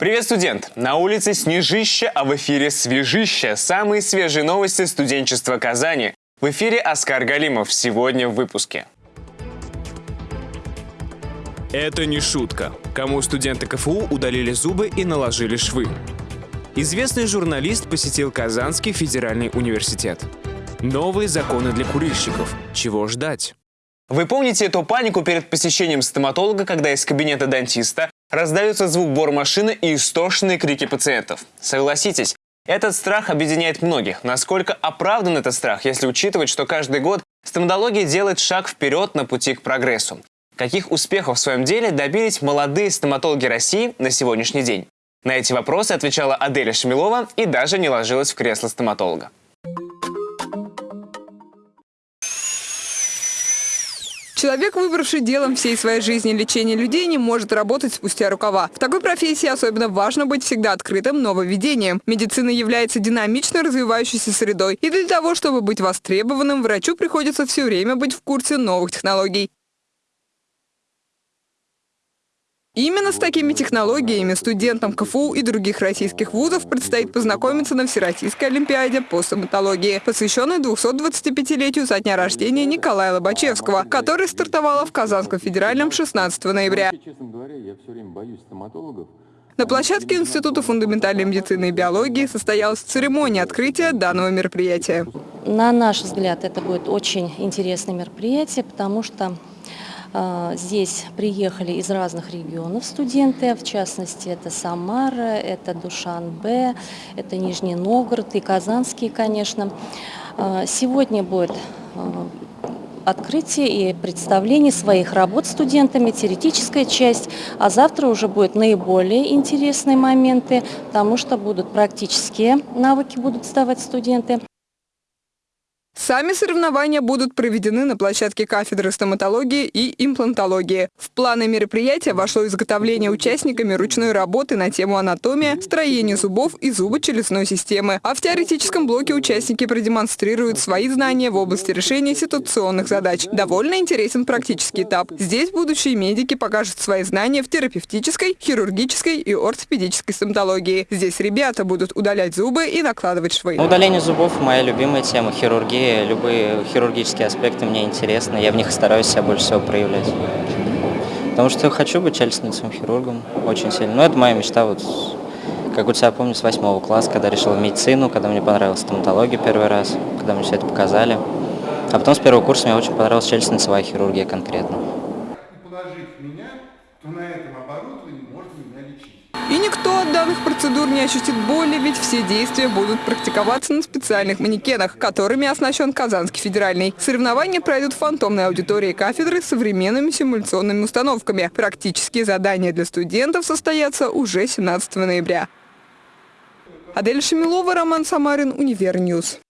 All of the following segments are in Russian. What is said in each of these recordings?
Привет, студент! На улице снежище, а в эфире свежище. Самые свежие новости студенчества Казани. В эфире Оскар Галимов. Сегодня в выпуске. Это не шутка. Кому студенты КФУ удалили зубы и наложили швы. Известный журналист посетил Казанский федеральный университет. Новые законы для курильщиков. Чего ждать? Вы помните эту панику перед посещением стоматолога, когда из кабинета дантиста раздается звук бормашины и истошные крики пациентов? Согласитесь, этот страх объединяет многих. Насколько оправдан этот страх, если учитывать, что каждый год стоматология делает шаг вперед на пути к прогрессу? Каких успехов в своем деле добились молодые стоматологи России на сегодняшний день? На эти вопросы отвечала Аделя Шмелова и даже не ложилась в кресло стоматолога. Человек, выбравший делом всей своей жизни лечение людей, не может работать спустя рукава. В такой профессии особенно важно быть всегда открытым нововведением. Медицина является динамично развивающейся средой, и для того, чтобы быть востребованным, врачу приходится все время быть в курсе новых технологий. Именно с такими технологиями студентам КФУ и других российских вузов предстоит познакомиться на Всероссийской Олимпиаде по стоматологии, посвященной 225-летию со дня рождения Николая Лобачевского, который стартовала в Казанском федеральном 16 ноября. На площадке Института фундаментальной медицины и биологии состоялась церемония открытия данного мероприятия. На наш взгляд, это будет очень интересное мероприятие, потому что здесь приехали из разных регионов студенты, в частности, это Самара, это Душанбе, это Нижний Новгород и Казанский, конечно. А, сегодня будет а, открытие и представление своих работ студентами, теоретическая часть, а завтра уже будут наиболее интересные моменты, потому что будут практические навыки будут сдавать студенты. Сами соревнования будут проведены на площадке кафедры стоматологии и имплантологии. В планы мероприятия вошло изготовление участниками ручной работы на тему анатомия, строение зубов и зубочелюстной системы. А в теоретическом блоке участники продемонстрируют свои знания в области решения ситуационных задач. Довольно интересен практический этап. Здесь будущие медики покажут свои знания в терапевтической, хирургической и ортопедической стоматологии. Здесь ребята будут удалять зубы и накладывать швы. Удаление зубов – моя любимая тема, хирургия любые хирургические аспекты мне интересны, я в них стараюсь себя больше всего проявлять. Потому что хочу быть челюстным хирургом очень сильно. Но это моя мечта, вот, как у тебя помню, с восьмого класса, когда решил медицину, когда мне понравилась стоматология первый раз, когда мне все это показали. А потом с первого курса мне очень понравилась челюстно-лицевая хирургия конкретно. И никто от данных процедур не ощутит боли, ведь все действия будут практиковаться на специальных манекенах, которыми оснащен Казанский федеральный. Соревнования пройдут в фантомной аудитории кафедры с современными симуляционными установками. Практические задания для студентов состоятся уже 17 ноября. Адель Шамилова, Роман Самарин, Универньюз.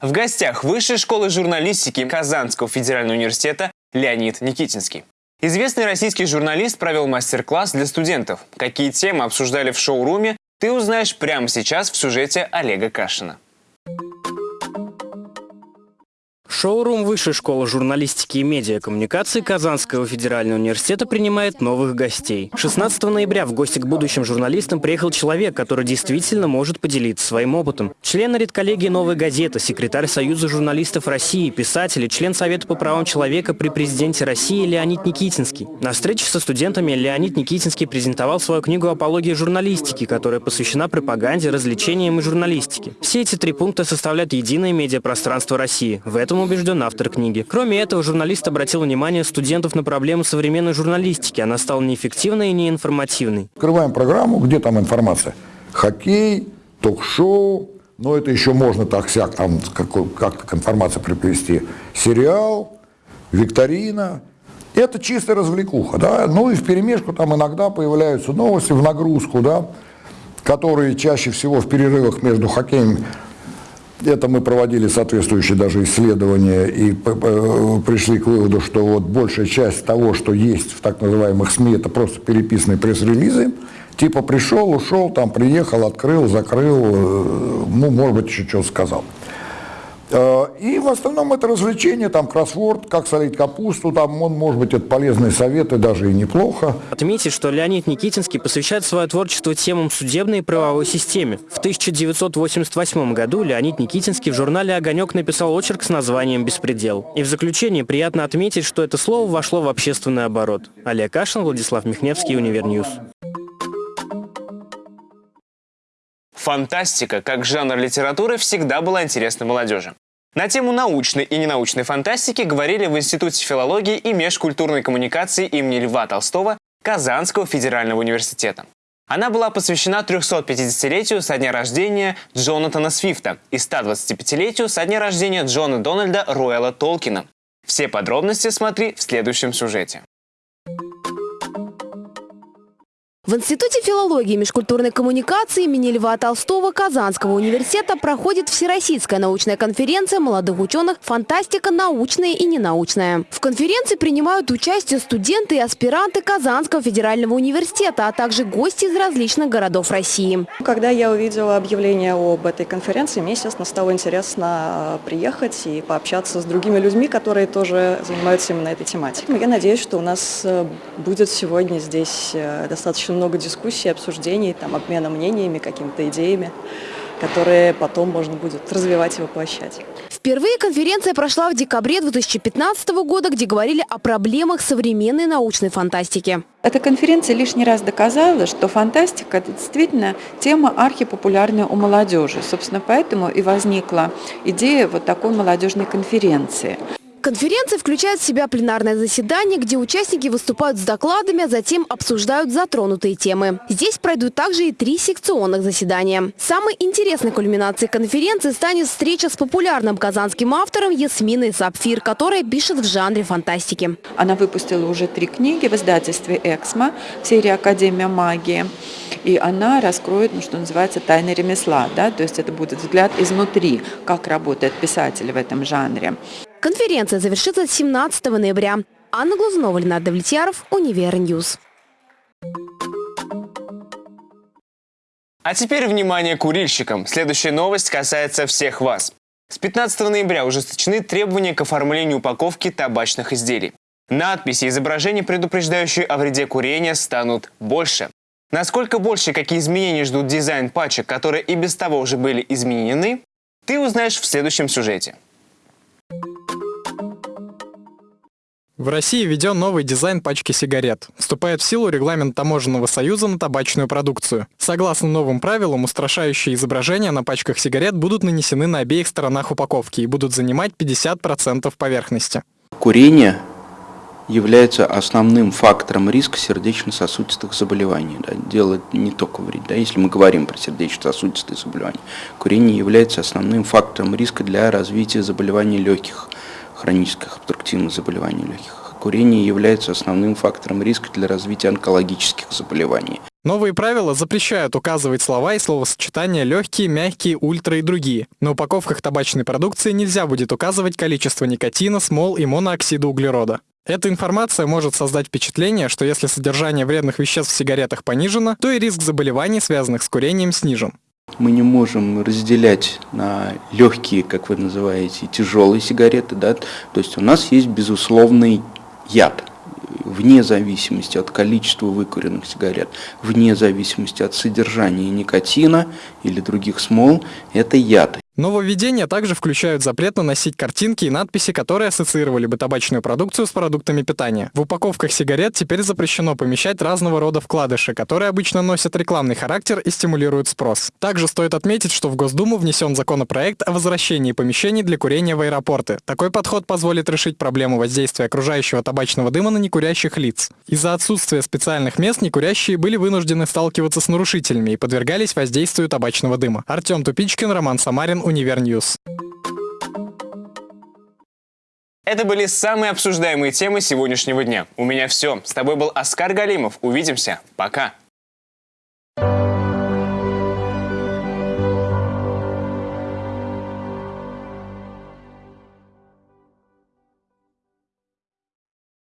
В гостях Высшей школы журналистики Казанского федерального университета Леонид Никитинский. Известный российский журналист провел мастер-класс для студентов. Какие темы обсуждали в шоу-руме, ты узнаешь прямо сейчас в сюжете Олега Кашина. Шоурум Высшей школы журналистики и медиакоммуникации Казанского федерального университета принимает новых гостей. 16 ноября в гости к будущим журналистам приехал человек, который действительно может поделиться своим опытом. Член редколлегии «Новой газеты», секретарь Союза журналистов России, писатель и член Совета по правам человека при президенте России Леонид Никитинский. На встрече со студентами Леонид Никитинский презентовал свою книгу «Апология журналистики», которая посвящена пропаганде, развлечениям и журналистике. Все эти три пункта составляют единое медиапространство России. В этом убежден автор книги. Кроме этого, журналист обратил внимание студентов на проблему современной журналистики. Она стала неэффективной и неинформативной. Открываем программу, где там информация? Хоккей, ток-шоу, но это еще можно так-сяк, там как, как к информации приплести. Сериал, викторина. Это чистая развлекуха, да. Ну и в перемешку там иногда появляются новости в нагрузку, да, которые чаще всего в перерывах между хоккеем это мы проводили соответствующие даже исследования и пришли к выводу, что вот большая часть того, что есть в так называемых СМИ, это просто переписанные пресс-релизы. Типа пришел, ушел, там приехал, открыл, закрыл, э, ну, может быть, еще что сказал. Э, и в основном это развлечение, там кроссворд, как солить капусту, там, он, может быть, это полезные советы, даже и неплохо. Отметить, что Леонид Никитинский посвящает свое творчество темам судебной и правовой системе. В 1988 году Леонид Никитинский в журнале «Огонек» написал очерк с названием «Беспредел». И в заключение приятно отметить, что это слово вошло в общественный оборот. Олег Кашин, Владислав Михневский, Универньюз. Фантастика, как жанр литературы, всегда была интересна молодежи. На тему научной и ненаучной фантастики говорили в Институте филологии и межкультурной коммуникации имени Льва Толстого Казанского федерального университета. Она была посвящена 350-летию со дня рождения Джонатана Свифта и 125-летию со дня рождения Джона Дональда Рояла Толкина. Все подробности смотри в следующем сюжете. В Институте филологии и межкультурной коммуникации имени Льва Толстого Казанского университета проходит Всероссийская научная конференция молодых ученых «Фантастика научная и ненаучная». В конференции принимают участие студенты и аспиранты Казанского федерального университета, а также гости из различных городов России. Когда я увидела объявление об этой конференции, мне, естественно, стало интересно приехать и пообщаться с другими людьми, которые тоже занимаются именно этой тематикой. Я надеюсь, что у нас э, будет сегодня здесь э, достаточно много дискуссий, обсуждений, там, обмена мнениями, какими-то идеями, которые потом можно будет развивать и воплощать. Впервые конференция прошла в декабре 2015 года, где говорили о проблемах современной научной фантастики. Эта конференция лишний раз доказала, что фантастика – это действительно тема архипопулярная у молодежи. Собственно, поэтому и возникла идея вот такой молодежной конференции. Конференция включает в себя пленарное заседание, где участники выступают с докладами, а затем обсуждают затронутые темы. Здесь пройдут также и три секционных заседания. Самой интересной кульминацией конференции станет встреча с популярным казанским автором Ясминой Сапфир, которая пишет в жанре фантастики. Она выпустила уже три книги в издательстве «Эксмо» в серии «Академия магии». И она раскроет, ну, что называется, тайны ремесла. Да? То есть это будет взгляд изнутри, как работает писатель в этом жанре. Конференция завершится 17 ноября. Анна Глазунова, Ленардо Влетьяров, Универньюз. А теперь внимание курильщикам. Следующая новость касается всех вас. С 15 ноября ужесточены требования к оформлению упаковки табачных изделий. Надписи и изображения, предупреждающие о вреде курения, станут больше. Насколько больше, какие изменения ждут дизайн пачек, которые и без того уже были изменены, ты узнаешь в следующем сюжете. В России введен новый дизайн пачки сигарет. Вступает в силу регламент Таможенного союза на табачную продукцию. Согласно новым правилам, устрашающие изображения на пачках сигарет будут нанесены на обеих сторонах упаковки и будут занимать 50% поверхности. Курение является основным фактором риска сердечно-сосудистых заболеваний. Да. Дело не только вред. Да. Если мы говорим про сердечно-сосудистые заболевания, курение является основным фактором риска для развития заболеваний легких – хронических обструктивных заболеваний легких. Курение является основным фактором риска для развития онкологических заболеваний. Новые правила запрещают указывать слова и словосочетания легкие, мягкие, ультра и другие. На упаковках табачной продукции нельзя будет указывать количество никотина, смол и монооксида углерода. Эта информация может создать впечатление, что если содержание вредных веществ в сигаретах понижено, то и риск заболеваний, связанных с курением, снижен. Мы не можем разделять на легкие, как вы называете, тяжелые сигареты. Да? То есть у нас есть безусловный яд, вне зависимости от количества выкуренных сигарет, вне зависимости от содержания никотина или других смол, это яд. Нововведения также включают запрет наносить картинки и надписи, которые ассоциировали бы табачную продукцию с продуктами питания. В упаковках сигарет теперь запрещено помещать разного рода вкладыши, которые обычно носят рекламный характер и стимулируют спрос. Также стоит отметить, что в Госдуму внесен законопроект о возвращении помещений для курения в аэропорты. Такой подход позволит решить проблему воздействия окружающего табачного дыма на некурящих лиц. Из-за отсутствия специальных мест некурящие были вынуждены сталкиваться с нарушителями и подвергались воздействию табачного дыма. Артем Тупичкин, Роман Самарин, Универньюз. Это были самые обсуждаемые темы сегодняшнего дня. У меня все. С тобой был Оскар Галимов. Увидимся. Пока.